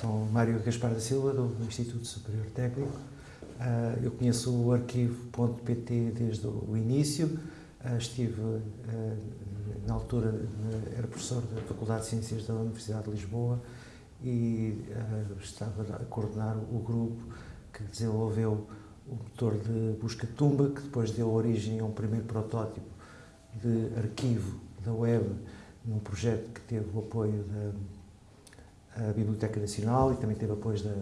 sou Mário Gaspar da Silva, do Instituto Superior Técnico. Uh, eu conheço o arquivo.pt desde o início. Uh, estive, uh, na altura, era professor da Faculdade de Ciências da Universidade de Lisboa e estava a coordenar o grupo que desenvolveu o motor de busca-tumba, que depois deu origem a um primeiro protótipo de arquivo da web, num projeto que teve o apoio da Biblioteca Nacional e também teve apoio da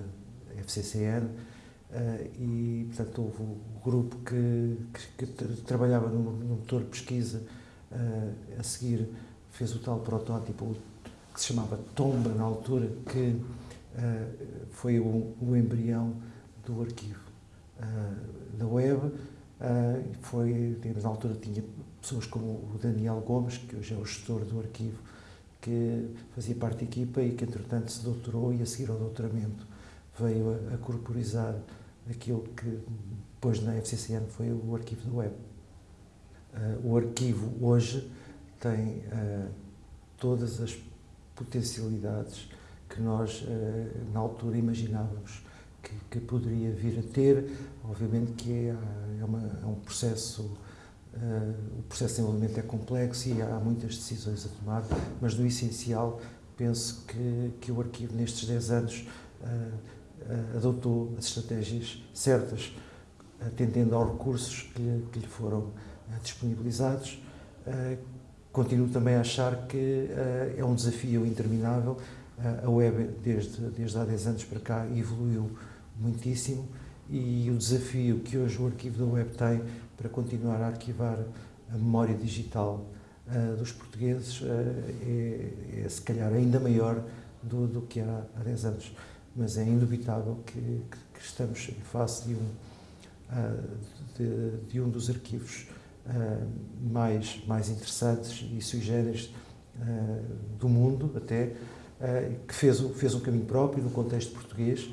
FCCN. e, portanto, houve o grupo que, que, que trabalhava no, no, motor de pesquisa, a seguir fez o tal protótipo que se chamava Tomba, na altura, que foi o, o embrião do arquivo da web. Foi, na altura tinha pessoas como o Daniel Gomes, que hoje é o gestor do arquivo, que fazia parte da equipa e que, entretanto, se doutorou e, a seguir ao doutoramento, veio a, a corporizar aquilo que depois na FCCN foi o arquivo da web. Uh, o arquivo hoje tem uh, todas as potencialidades que nós, uh, na altura, imaginávamos que, que, poderia vir a ter. Obviamente que é, é, uma, é um processo, uh, o processo de desenvolvimento é complexo e há muitas decisões a tomar, mas no essencial penso que, que o arquivo nestes 10 anos uh, uh, adotou as estratégias certas, atendendo aos recursos que lhe, que lhe foram disponibilizados. continuo também a achar que é um desafio interminável. a web, desde, desde há 10 anos para cá, evoluiu muitíssimo e o desafio que hoje o arquivo da web tem para continuar a arquivar a memória digital uh, dos portugueses uh, é, é, se calhar ainda maior do, do que há, há 10 anos. Mas é indubitável que, que, que estamos em face de um, uh, de, de, um dos arquivos mais, mais interessantes e sui generis do mundo até, que fez, fez um caminho próprio no contexto português,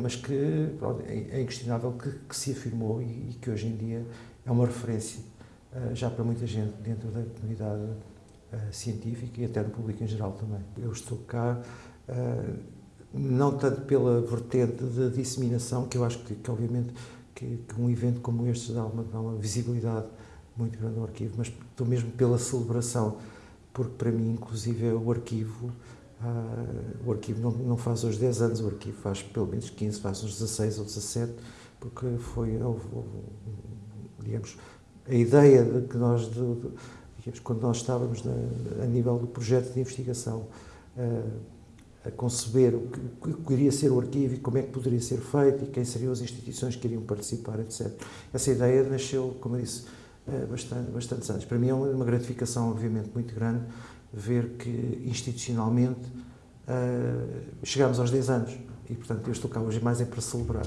mas que pronto, é, é inquestionável que, que, se afirmou e, e, que hoje em dia é uma referência eh, já para muita gente dentro da comunidade eh, científica e até do público em geral também. Eu estou cá não tanto pela vertente de disseminação, que eu acho que, que obviamente que, que, um evento como este dá uma, dá uma visibilidade muito grande ao arquivo, mas estou mesmo pela celebração, porque para mim, inclusive, é o arquivo o arquivo não, não, faz hoje 10 anos, o arquivo faz pelo menos 15, faz uns 16 ou 17, porque foi, houve, digamos, a ideia de que nós, de, de, digamos, quando nós estávamos na, a nível do projeto de investigação, uh, a conceber o que, o que iria ser o arquivo e como é que poderia ser feito e quem seriam as instituições que iriam participar, etc. Essa ideia nasceu, como eu disse, bastante, bastantes anos. Para mim é uma, gratificação, obviamente, muito grande ver que institucionalmente uh, chegamos aos 10 anos e, portanto, eu estou cá hoje mais é para celebrar.